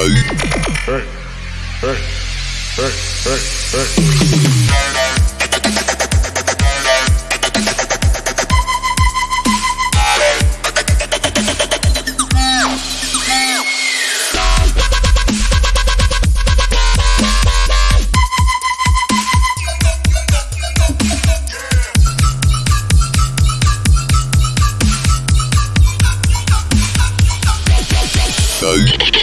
go. Hey, hey, hey, hey, hey. go.